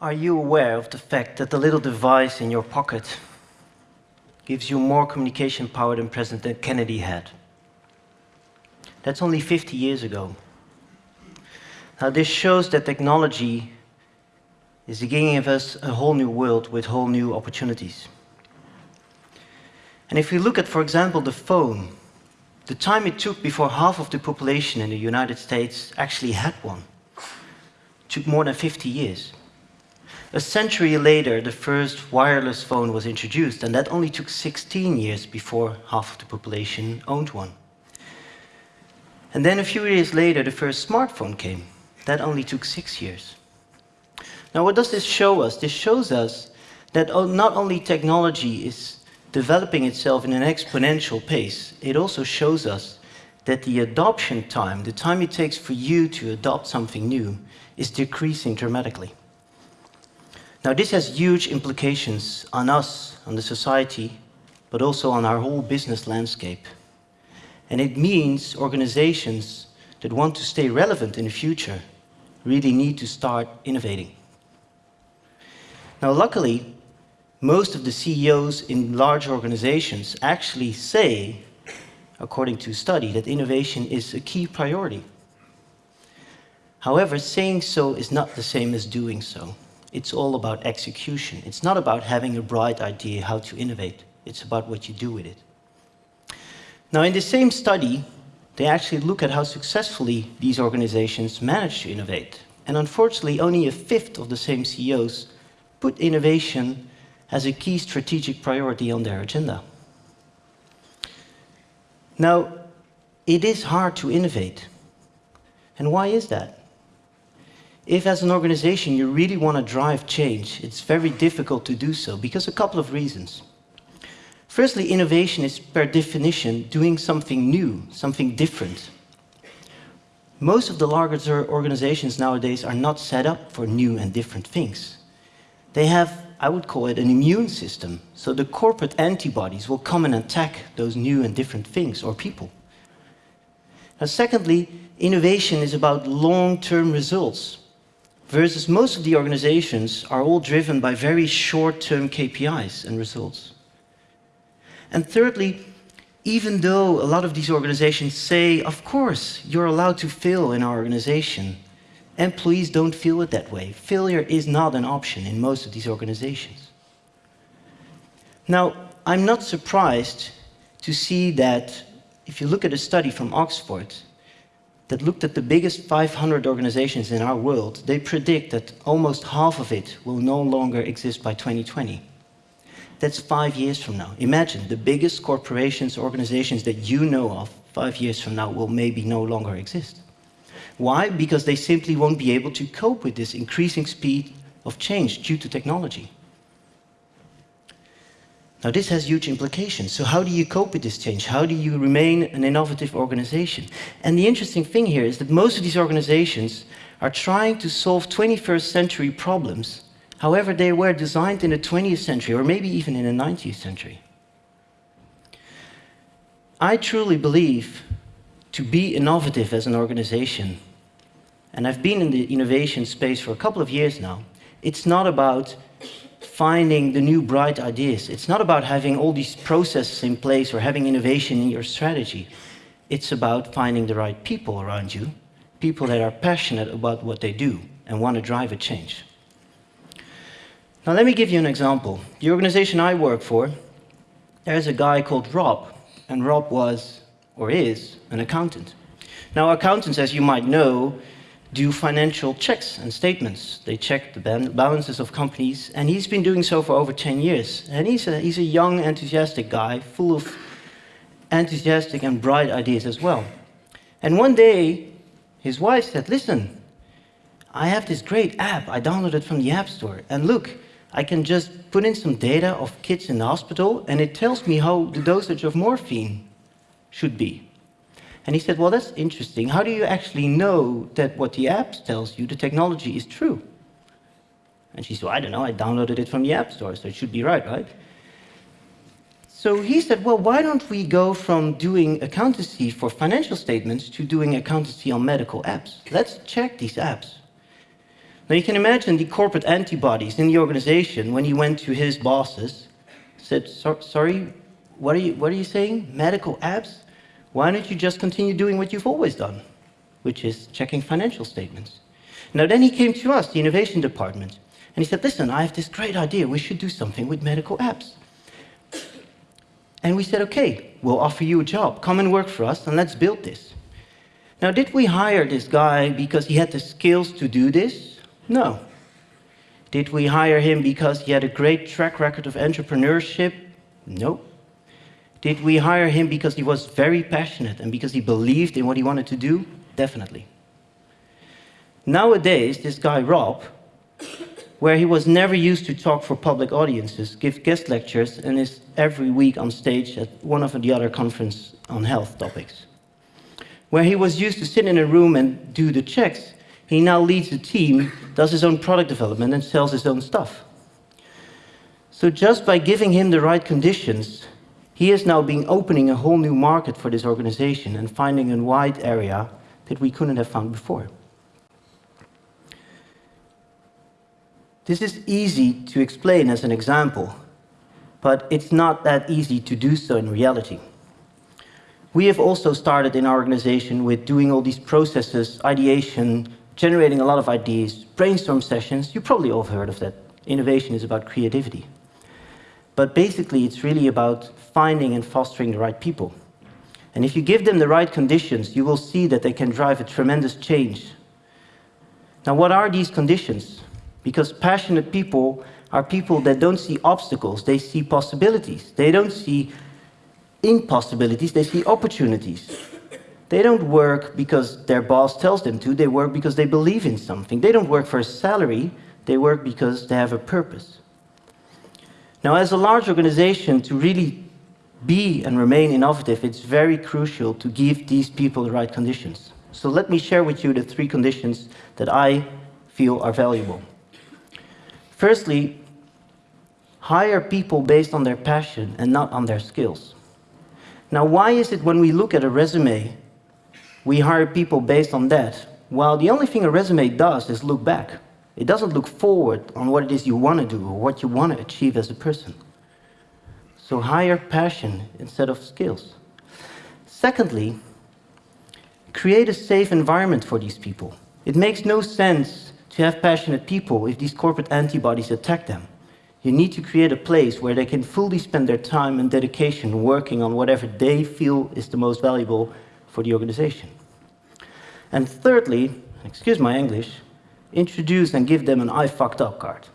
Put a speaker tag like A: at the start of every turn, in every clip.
A: Are you aware of the fact that the little device in your pocket gives you more communication power than President Kennedy had? That's only 50 years ago. Now, this shows that technology is giving us a whole new world with whole new opportunities. And if we look at, for example, the phone, the time it took before half of the population in the United States actually had one took more than 50 years. A century later, the first wireless phone was introduced, and that only took 16 years before half of the population owned one. And then a few years later, the first smartphone came. That only took six years. Now, what does this show us? This shows us that not only technology is developing itself in an exponential pace, it also shows us that the adoption time, the time it takes for you to adopt something new, is decreasing dramatically. Now, this has huge implications on us, on the society, but also on our whole business landscape. And it means organizations that want to stay relevant in the future really need to start innovating. Now, luckily, most of the CEOs in large organizations actually say, according to a study, that innovation is a key priority. However, saying so is not the same as doing so. It's all about execution. It's not about having a bright idea how to innovate. It's about what you do with it. Now, in the same study, they actually look at how successfully these organizations manage to innovate. And unfortunately, only a fifth of the same CEOs put innovation as a key strategic priority on their agenda. Now, it is hard to innovate. And why is that? If as an organization you really want to drive change, it's very difficult to do so because a couple of reasons. Firstly, innovation is per definition doing something new, something different. Most of the larger organizations nowadays are not set up for new and different things. They have, I would call it, an immune system. So the corporate antibodies will come and attack those new and different things or people. Now, secondly, innovation is about long-term results, versus most of the organizations are all driven by very short-term KPIs and results. And thirdly, even though a lot of these organizations say, of course, you're allowed to fail in our organization, employees don't feel it that way. Failure is not an option in most of these organizations. Now, I'm not surprised to see that if you look at a study from Oxford that looked at the biggest 500 organizations in our world, they predict that almost half of it will no longer exist by 2020. That's five years from now. Imagine the biggest corporations, organizations that you know of, five years from now will maybe no longer exist. Why? Because they simply won't be able to cope with this increasing speed of change due to technology. Now, this has huge implications. So how do you cope with this change? How do you remain an innovative organization? And the interesting thing here is that most of these organizations are trying to solve 21st century problems However, they were designed in the 20th century, or maybe even in the 19th century. I truly believe to be innovative as an organization, and I've been in the innovation space for a couple of years now, it's not about finding the new bright ideas. It's not about having all these processes in place or having innovation in your strategy. It's about finding the right people around you, people that are passionate about what they do and want to drive a change. Now let me give you an example. The organization I work for, there's a guy called Rob, and Rob was, or is, an accountant. Now accountants, as you might know, do financial checks and statements. They check the balances of companies, and he's been doing so for over 10 years. And he's a, he's a young, enthusiastic guy, full of enthusiastic and bright ideas as well. And one day, his wife said, listen, I have this great app I downloaded from the App Store, and look, I can just put in some data of kids in the hospital and it tells me how the dosage of morphine should be. And he said, well, that's interesting. How do you actually know that what the app tells you, the technology, is true? And she said, well, I don't know, I downloaded it from the App Store, so it should be right, right? So he said, well, why don't we go from doing accountancy for financial statements to doing accountancy on medical apps? Let's check these apps. Now you can imagine the corporate antibodies in the organization when he went to his bosses, said, sorry, what are, you, what are you saying? Medical apps? Why don't you just continue doing what you've always done, which is checking financial statements? Now then he came to us, the innovation department, and he said, listen, I have this great idea. We should do something with medical apps. And we said, okay, we'll offer you a job. Come and work for us and let's build this. Now, did we hire this guy because he had the skills to do this? No. Did we hire him because he had a great track record of entrepreneurship? No. Did we hire him because he was very passionate and because he believed in what he wanted to do? Definitely. Nowadays, this guy, Rob, where he was never used to talk for public audiences, give guest lectures, and is every week on stage at one of the other conferences on health topics. Where he was used to sit in a room and do the checks, he now leads a team, does his own product development, and sells his own stuff. So just by giving him the right conditions, he is now being opening a whole new market for this organization and finding a wide area that we couldn't have found before. This is easy to explain as an example, but it's not that easy to do so in reality. We have also started in our organization with doing all these processes, ideation, generating a lot of ideas, brainstorm sessions. You probably all heard of that. Innovation is about creativity. But basically, it's really about finding and fostering the right people. And if you give them the right conditions, you will see that they can drive a tremendous change. Now, what are these conditions? Because passionate people are people that don't see obstacles, they see possibilities. They don't see impossibilities, they see opportunities. They don't work because their boss tells them to, they work because they believe in something. They don't work for a salary, they work because they have a purpose. Now, as a large organization, to really be and remain innovative, it's very crucial to give these people the right conditions. So let me share with you the three conditions that I feel are valuable. Firstly, hire people based on their passion and not on their skills. Now, why is it when we look at a resume, we hire people based on that? Well, the only thing a resume does is look back. It doesn't look forward on what it is you want to do or what you want to achieve as a person. So hire passion instead of skills. Secondly, create a safe environment for these people. It makes no sense to have passionate people if these corporate antibodies attack them. You need to create a place where they can fully spend their time and dedication working on whatever they feel is the most valuable for the organization. And thirdly, excuse my English, introduce and give them an I fucked up card.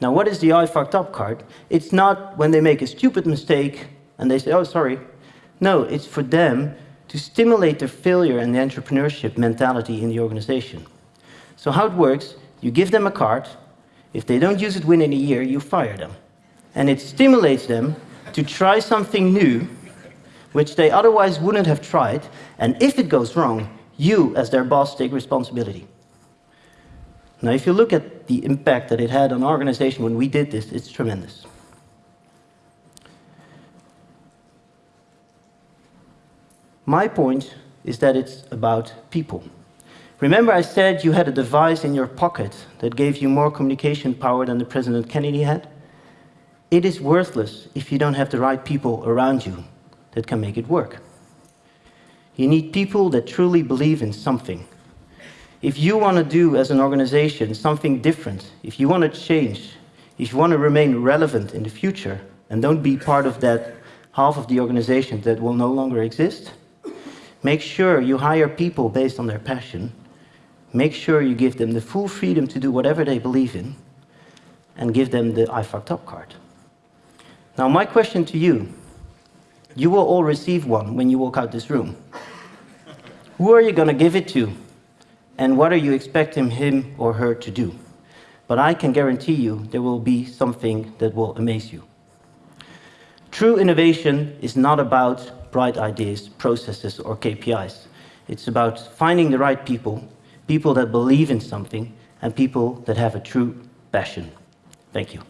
A: Now, what is the I fucked up card? It's not when they make a stupid mistake and they say, oh, sorry. No, it's for them to stimulate their failure and the entrepreneurship mentality in the organization. So how it works, you give them a card. If they don't use it within a year, you fire them. And it stimulates them to try something new, which they otherwise wouldn't have tried. And if it goes wrong, you, as their boss, take responsibility. Now, if you look at the impact that it had on our organization when we did this, it's tremendous. My point is that it's about people. Remember I said you had a device in your pocket that gave you more communication power than the President Kennedy had? It is worthless if you don't have the right people around you that can make it work. You need people that truly believe in something. If you want to do as an organization something different, if you want to change, if you want to remain relevant in the future and don't be part of that half of the organization that will no longer exist, make sure you hire people based on their passion Make sure you give them the full freedom to do whatever they believe in and give them the I fucked up card. Now, my question to you you will all receive one when you walk out this room. Who are you going to give it to? And what are you expecting him or her to do? But I can guarantee you there will be something that will amaze you. True innovation is not about bright ideas, processes, or KPIs. It's about finding the right people people that believe in something, and people that have a true passion. Thank you.